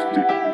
Fantastic.